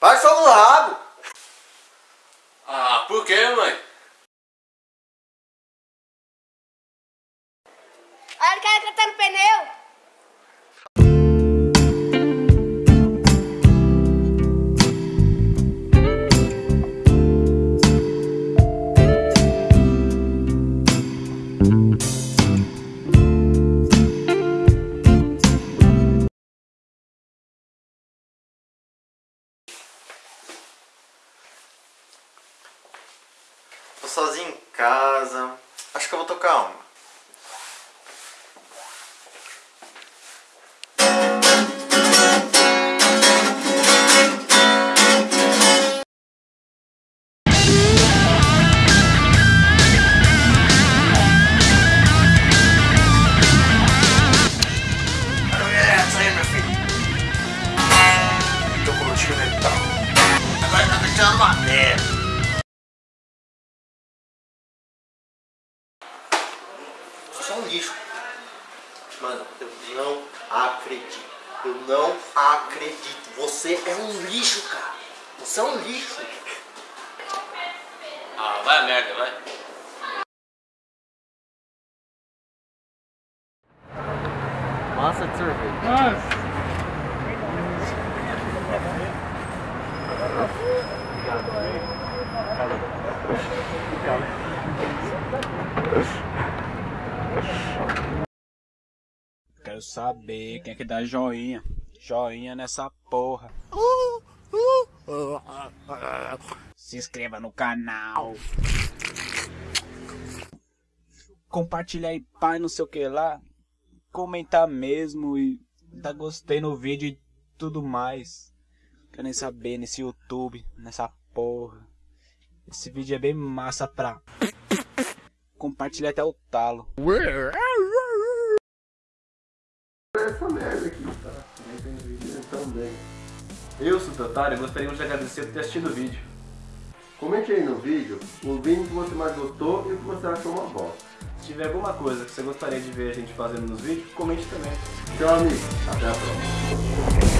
Vai só no rabo. Ah, por que, mãe? Olha o cara cantando pneu. Tô sozinho em casa. Acho que eu vou tocar uma. Você é um lixo. Mano, eu não acredito. Eu não acredito. Você é um lixo, cara. Você é um lixo. Ah, vai a merda, vai. Massa de sorvete. Quero saber quem é que dá joinha. Joinha nessa porra. Se inscreva no canal. Compartilha aí, pai, não sei o que lá. Comentar mesmo e dar gostei no vídeo e tudo mais. Quero nem saber nesse YouTube, nessa porra. Esse vídeo é bem massa pra. Compartilha até o talo. Também. Eu, Sudotário, gostaríamos de agradecer por ter assistido o vídeo. Comente aí no vídeo o vídeo que você mais gostou e o que você achou uma bosta. Se tiver alguma coisa que você gostaria de ver a gente fazendo nos vídeos, comente também. Tchau, amigo. Até a próxima.